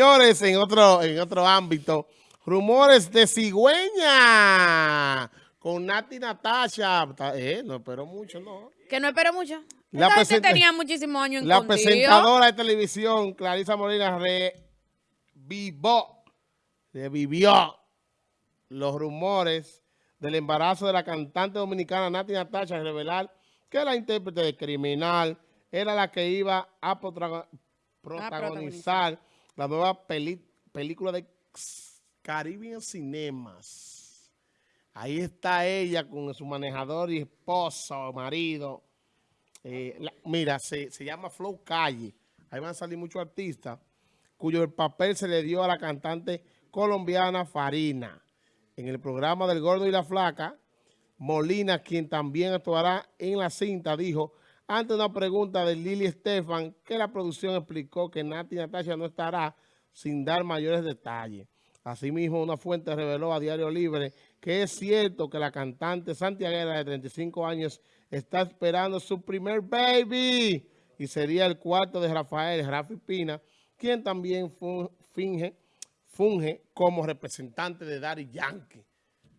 Señores, en otro, en otro ámbito, rumores de cigüeña con Nati Natasha. Eh, no espero mucho, ¿no? Que no espero mucho. La Esta gente presenta- tenía muchísimos años en La contigo. presentadora de televisión, Clarisa Molina, revivió, revivió los rumores del embarazo de la cantante dominicana Nati Natasha al revelar que la intérprete de Criminal era la que iba a protagonizar la nueva película de Caribbean Cinemas. Ahí está ella con su manejador y esposo, marido. Eh, mira, se, se llama Flow Calle. Ahí van a salir muchos artistas cuyo el papel se le dio a la cantante colombiana Farina. En el programa del Gordo y la Flaca, Molina, quien también actuará en la cinta, dijo, ante una pregunta de Lili Estefan, que la producción explicó que Nati Natasha no estará sin dar mayores detalles. Asimismo, una fuente reveló a Diario Libre que es cierto que la cantante santiaguera de 35 años está esperando su primer baby y sería el cuarto de Rafael Rafi Pina, quien también funge como representante de Daddy Yankee.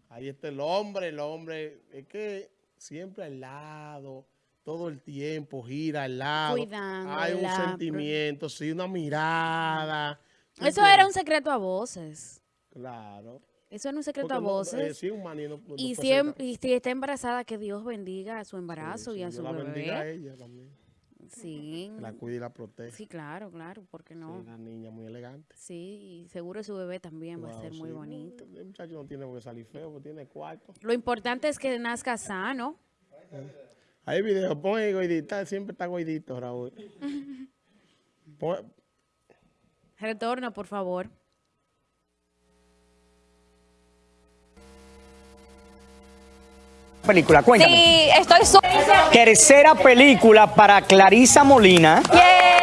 Ahí está el hombre, el hombre es que siempre al lado, todo el tiempo gira al lado. Hay un Cuidándola, sentimiento, sí, una mirada. ¿tú Eso era un secreto a voces. Claro. Eso era un secreto Porque a no, eh, voces. sí, un maní no- no y, si, em- y si está embarazada, que Dios bendiga a su embarazo sí, y a su la bendiga a bebé. ella también. Sí. La cuida y la protege. Sí, claro, claro, porque Sí, no. una niña muy elegante. Sí, y seguro su bebé también va a ser muy sí, bonito. El muchacho no tiene por qué salir feo, porque tiene cuarto. Lo importante es que nazca sano. Hay videos, pon ahí goidita, siempre está goidito, Raúl. Pon- Retorna, por favor. película, cuéntame. Sí, estoy. Tercera película para Clarisa Molina.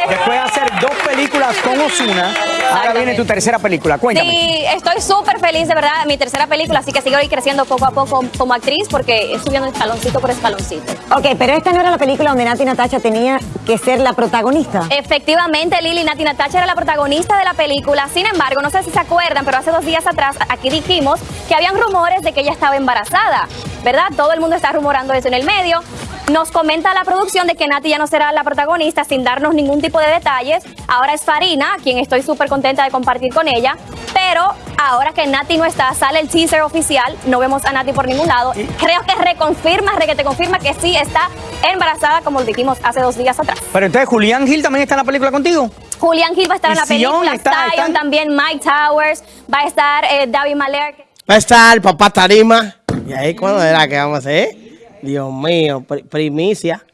Después de hacer dos películas con Osuna, ahora viene tu tercera película. Cuéntame. Sí, estoy súper feliz, de verdad, mi tercera película, así que sigo ahí creciendo poco a poco como actriz porque subiendo escaloncito por escaloncito. Ok, pero esta no era la película donde Nati Natasha tenía que ser la protagonista. Efectivamente, Lili Nati Natasha era la protagonista de la película. Sin embargo, no sé si se acuerdan, pero hace dos días atrás aquí dijimos que habían rumores de que ella estaba embarazada, ¿verdad? Todo el mundo está rumorando eso en el medio. Nos comenta la producción de que Nati ya no será la protagonista sin darnos ningún tipo de detalles. Ahora es Farina, quien estoy súper contenta de compartir con ella. Pero ahora que Nati no está, sale el teaser oficial, no vemos a Nati por ningún lado. Creo que reconfirma, re que te confirma que sí está embarazada, como lo dijimos hace dos días atrás. Pero entonces Julián Gil también está en la película contigo. Julián Gil va a estar en la película, está- Zion también, Mike Towers, va a estar eh, David Maler. Va a estar papá Tarima. ¿Y ahí cuándo era que vamos a hacer? Dios mío, pri- primicia.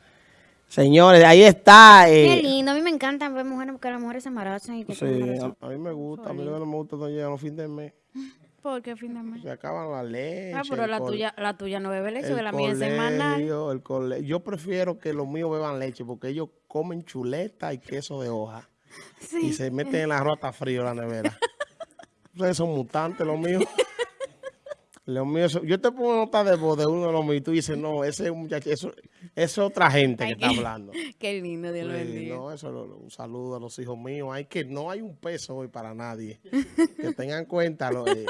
Señores, ahí está. Qué eh, lindo, a mí me encanta ver mujeres que las mujeres se embarazan y que se Sí, a, a mí me gusta, a mí lo que no me gusta no llegan los fines de mes. ¿Por qué fin de mes? Se acaban la leche. Ah, pero la tuya, la tuya no bebe leche, la mía es semanal. colegio, el cole- Yo prefiero que los míos beban leche porque ellos comen chuleta y queso de hoja. Y se meten en la rota frío la nevera. Ustedes son mutantes, los míos. Los míos son- Yo te pongo nota de voz de uno de los míos y tú dices, no, ese muchacho, eso, es otra gente que está hablando. Qué lindo, Dios lo bendiga. no, eso lo- lo- un saludo a los hijos míos. Hay que no hay un peso hoy para nadie. que tengan cuenta lo- eh,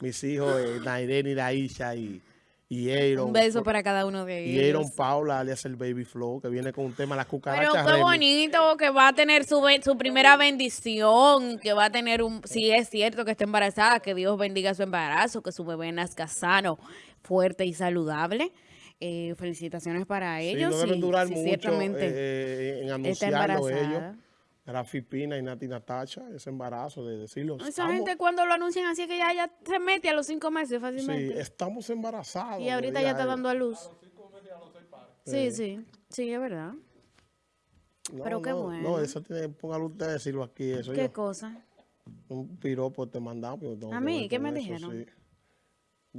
mis hijos, eh, Nairene y Daisha y, y Aaron. Un beso para cada uno de Y ellos. Aaron Paula, alias el Baby Flow, que viene con un tema, las Pero cucarachas. qué Remy. bonito que va a tener su, su primera bendición, que va a tener un, si es cierto que está embarazada, que Dios bendiga su embarazo, que su bebé nazca sano, fuerte y saludable. Eh, felicitaciones para Sí, ellos. no deben sí, durar sí, mucho ciertamente eh, en anunciarlo ellos. Rafi Pina y Nati Natasha, ese embarazo de decirlo. Esa estamos- gente cuando lo anuncian así es que ya, ya se mete a los cinco meses Sí, fácilmente. estamos embarazados. y ahorita ya está él. dando a luz. Sí, sí, sí, es verdad. No, pero qué no, bueno. No, eso tiene, póngalo usted a decirlo aquí. Eso ¿Qué yo- cosa? un piropo te mandamos. ¿A mí? ¿Qué me eso, dijeron? sí.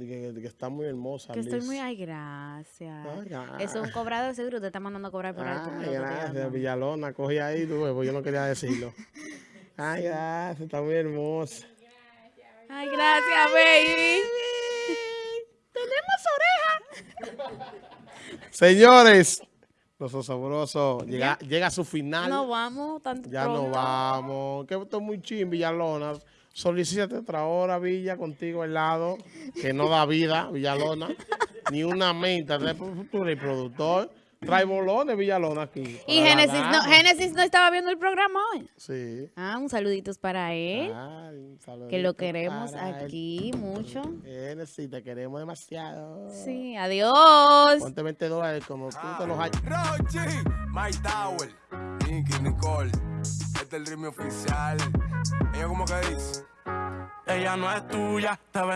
De que, de que está muy hermosa. Que estoy muy, ay, gracias. Ay, Eso es un cobrado de seguro, te está mandando a cobrar por ahí. tú me Ay, gracias, Villalona, cogí ahí, tú pues yo no quería decirlo. Ay, gracias, está muy hermosa. Ay, gracias, baby. Señores, Los osobrosos llega, llega a su final. No vamos tanto ya no vamos. Que esto es muy ching, Villalona. Solicítate otra hora, Villa, contigo al lado, que no da vida, Villalona. Ni una menta. Tú eres productor. Trae bolones, Villalona, aquí. Y Génesis no. Génesis no estaba viendo el programa hoy. Sí. Ah, un saluditos para él. Ay, un que saludito lo queremos para él. aquí mucho. Génesis, te queremos demasiado. Sí, adiós. Ponte 20 dólares como tú te los hayas. Rochi, My Tower, Nicky, Nicole. Este es el ritmo oficial. Ella como que dice. Ella no es tuya, te vendió.